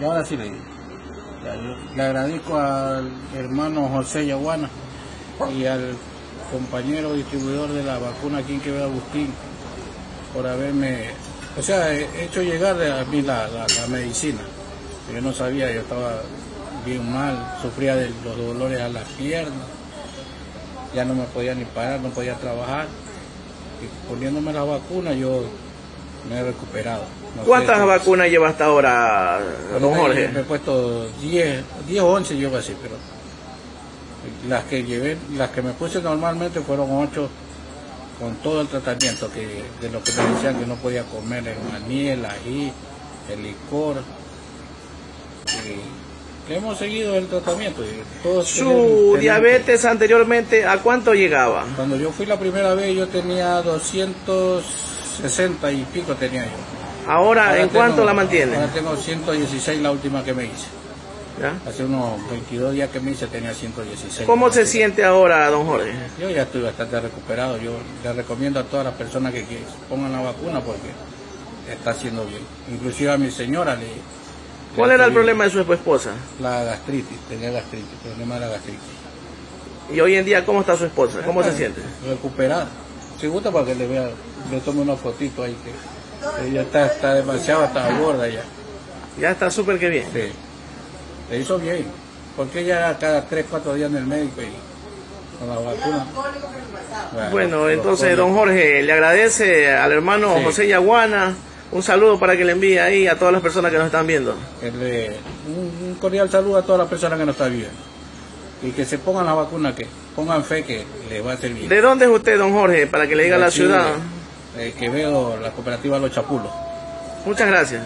Y ahora sí le digo. Le agradezco al hermano José Yaguana y al compañero distribuidor de la vacuna aquí en Quevedo Agustín por haberme, o sea, he- hecho llegar a mí la, la- la medicina. Yo no sabía, yo estaba bien mal, sufría de los dolores a las piernas, ya no me podía ni parar, no podía trabajar. Y poniéndome la vacuna yo me he recuperado. No ¿Cuántas vacunas lleva hasta ahora, don Jorge? Me he puesto 10, 10 o 11 llevo así, pero las que llevé, las que me puse normalmente fueron 8 con todo el tratamiento que de lo que me decían que no podía comer el maní, el ají, el licor. Y hemos seguido el tratamiento. Y Su diabetes anteriormente, ¿a cuánto llegaba? Cuando yo fui la primera vez yo tenía 260 y pico tenía yo. Ahora, ¿en tengo- cuánto la mantiene? Ahora tengo 116 la última que me hice. ¿Ya? Hace unos 22 días que me hice tenía 116. ¿Cómo se siente ahora, don Jorge? Yo ya estoy bastante recuperado. Yo le recomiendo a todas las personas que, que pongan la vacuna porque está haciendo bien. Inclusive a mi señora le... ¿Cuál le era el problema de su esposa? La gastritis, tenía gastritis, problema de la gastritis. Y hoy en día, ¿cómo está su esposa? ¿Cómo se siente? Recuperada. Si gusta para que le vea, le tome una fotito ahí que ella está, está demasiado, está gorda ya. Ya está súper que bien. Sí. Le hizo bien. Porque ella era cada 3, 4 días en el médico y con la vacuna. Bueno, entonces, don Jorge, le agradece al hermano Sí. José Yaguana. Un saludo para que le envíe ahí a todas las personas que nos están viendo. Que le- un, un cordial saludo a todas las personas que nos están viendo. Y que se pongan la vacuna, que pongan fe que les va a bien. ¿De dónde es usted, don Jorge, para que le diga a la ciudad? eh, que veo la cooperativa Los Chapulos. Muchas gracias.